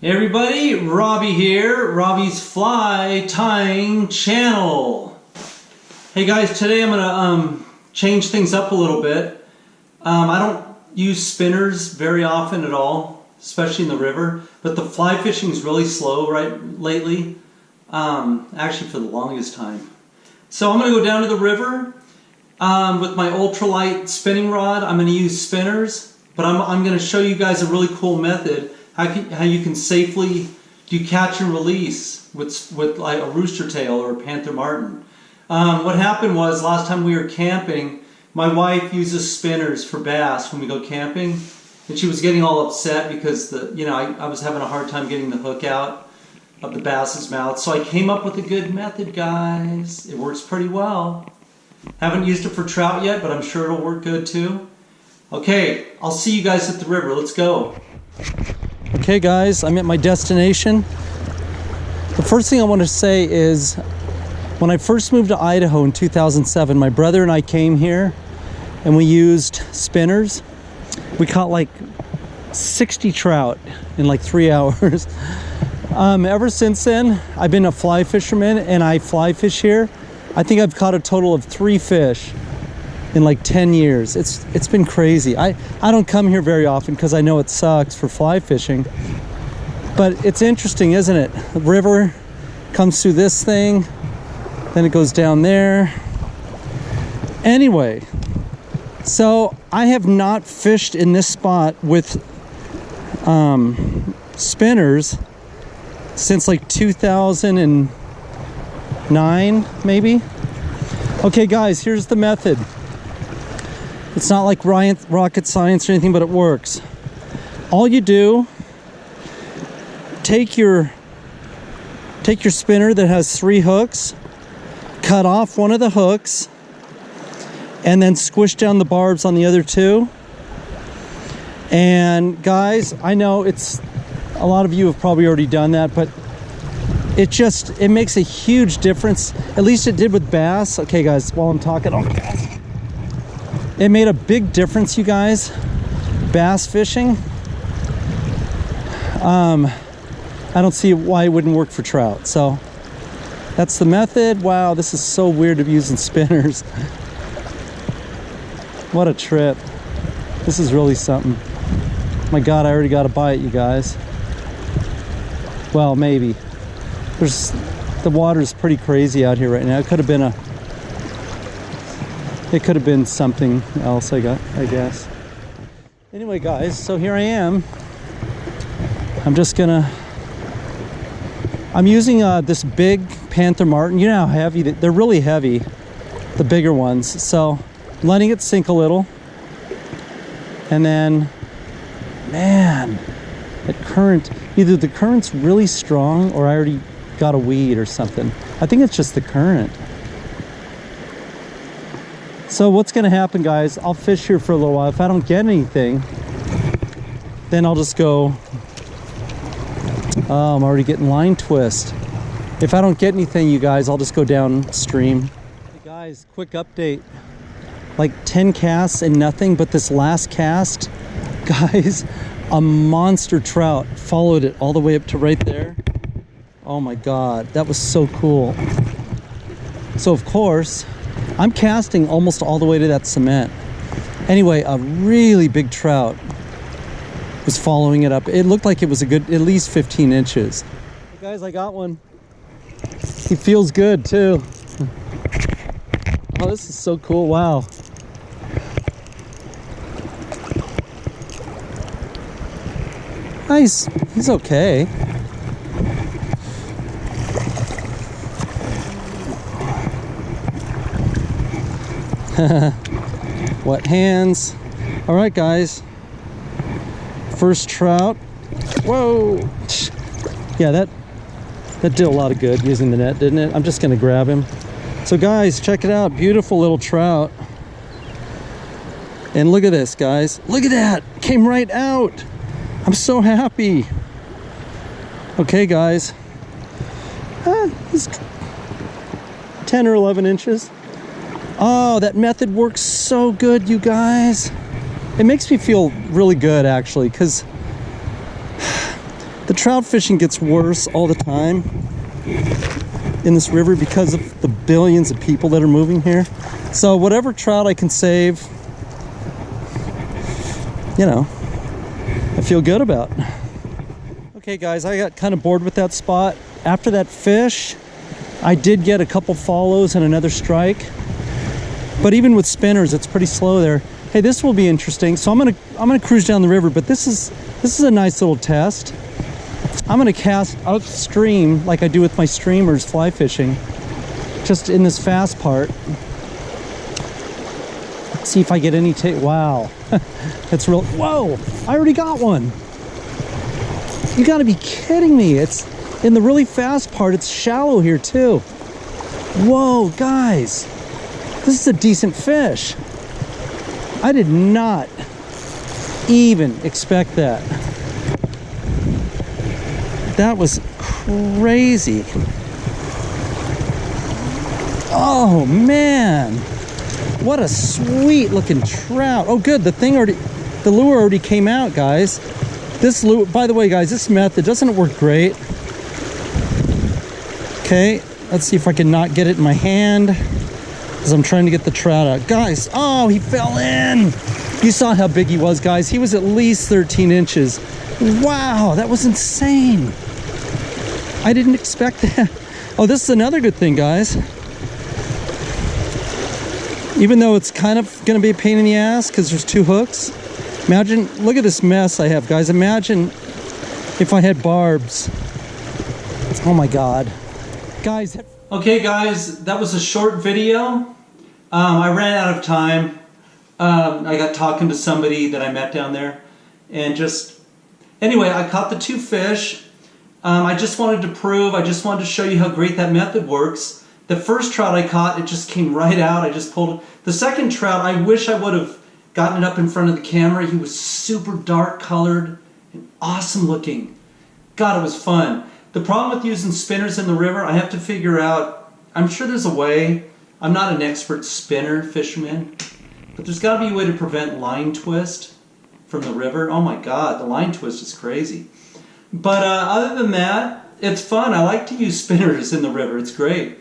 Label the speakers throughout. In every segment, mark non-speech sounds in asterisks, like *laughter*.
Speaker 1: Hey everybody, Robbie here, Robbie's Fly Tying Channel. Hey guys, today I'm gonna um, change things up a little bit. Um, I don't use spinners very often at all, especially in the river, but the fly fishing is really slow right lately, um, actually for the longest time. So I'm gonna go down to the river um, with my ultralight spinning rod. I'm gonna use spinners, but I'm, I'm gonna show you guys a really cool method how, can, how you can safely do catch and release with, with like a rooster tail or a panther martin. Um, what happened was last time we were camping, my wife uses spinners for bass when we go camping, and she was getting all upset because the you know I, I was having a hard time getting the hook out of the bass's mouth. So I came up with a good method, guys. It works pretty well. Haven't used it for trout yet, but I'm sure it'll work good too. Okay, I'll see you guys at the river. Let's go. Okay guys, I'm at my destination. The first thing I want to say is when I first moved to Idaho in 2007, my brother and I came here and we used spinners. We caught like 60 trout in like three *laughs* hours. Um, ever since then, I've been a fly fisherman and I fly fish here. I think I've caught a total of three fish in like 10 years. It's it's been crazy. I I don't come here very often because I know it sucks for fly fishing. But it's interesting, isn't it? The river comes through this thing, then it goes down there. Anyway, so I have not fished in this spot with um, spinners since like 2009, maybe. Okay, guys, here's the method. It's not like rocket science or anything, but it works. All you do, take your take your spinner that has three hooks, cut off one of the hooks, and then squish down the barbs on the other two. And guys, I know it's a lot of you have probably already done that, but it just it makes a huge difference. At least it did with bass. Okay, guys, while I'm talking, oh okay. It made a big difference, you guys. Bass fishing. Um, I don't see why it wouldn't work for trout. So that's the method. Wow, this is so weird to be using *laughs* spinners. what a trip. This is really something. My God, I already got a bite, you guys. Well, maybe. There's the water's pretty crazy out here right now. It could have been a it could have been something else I got I guess. Anyway guys so here I am. I'm just gonna I'm using uh, this big Panther Martin. You know how heavy they're really heavy the bigger ones. So letting it sink a little. And then man that current either the current's really strong or I already got a weed or something. I think it's just the current so what's gonna happen guys, I'll fish here for a little while. If I don't get anything, then I'll just go, oh, I'm already getting line twist. If I don't get anything, you guys, I'll just go downstream. Hey guys, quick update. Like 10 casts and nothing, but this last cast, *laughs* guys, a monster trout followed it all the way up to right there. Oh my God, that was so cool. So of course, I'm casting almost all the way to that cement. Anyway, a really big trout was following it up. It looked like it was a good, at least 15 inches. Hey guys, I got one. He feels good too. Oh, this is so cool. Wow. Nice. He's okay. *laughs* wet hands. All right guys. First trout. Whoa. Yeah that that did a lot of good using the net didn't it? I'm just gonna grab him. So guys check it out. Beautiful little trout. And look at this guys. Look at that. Came right out. I'm so happy. Okay guys. Ah, he's 10 or 11 inches Oh, that method works so good, you guys. It makes me feel really good, actually, because *sighs*
Speaker 2: The trout fishing gets worse all the time in this river because of the billions of people that are moving here. So whatever trout I can save, you know, I feel good about. Okay guys, I got kind of bored with that spot. After that fish, I did get a couple follows and another strike. But even with spinners, it's pretty slow there. Hey, this will be interesting. So I'm gonna I'm gonna cruise down the river, but this is this is a nice little test. I'm gonna cast upstream like I do with my streamers fly fishing, just in this fast part. See if I get any take. Wow, *laughs* that's real. Whoa, I already got one. You gotta be kidding me. It's in the really fast part, it's shallow here too. Whoa, guys, this is a decent fish. I did not even expect that. That was crazy. Oh man, what a sweet looking trout. Oh good, the thing already, the lure already came out, guys. This lure, by the way, guys, this method doesn't work great. Okay, let's see if I can not get it in my hand as I'm trying to get the trout out. Guys, oh, he fell in. You saw how big he was, guys. He was at least 13 inches. Wow, that was insane. I didn't expect *laughs* that. Oh, this is another good thing, guys. Even though it's kind of going to be a pain in the ass because there's two hooks. Imagine, look at this mess I have, guys. Imagine if I had barbs. Oh my God. Guys.
Speaker 1: Okay guys, that was a short video. Um, I ran out of time. Um, I got talking to somebody that I met down there and just, anyway, I caught the two fish. Um, I just wanted to prove, I just wanted to show you how great that method works. The first trout I caught, it just came right out. I just pulled it. The second trout, I wish I would have gotten it up in front of the camera. He was super dark colored and awesome looking. God, it was fun. The problem with using spinners in the river, I have to figure out, I'm sure there's a way. I'm not an expert spinner fisherman, but there's got to be a way to prevent line twist from the river. Oh my God, the line twist is crazy. But uh, other than that, it's fun. I like to use *laughs* spinners in the river. It's great.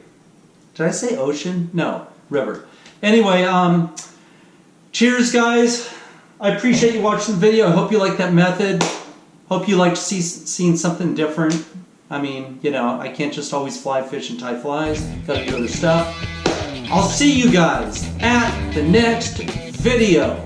Speaker 1: Did I say ocean? No, river. Anyway, um, cheers guys. I appreciate you watching the video. I hope you like that method. Hope you liked see, seeing something different. I mean, you know, I can't just always fly fish and tie flies. Gotta do other stuff. I'll see you guys at the next video.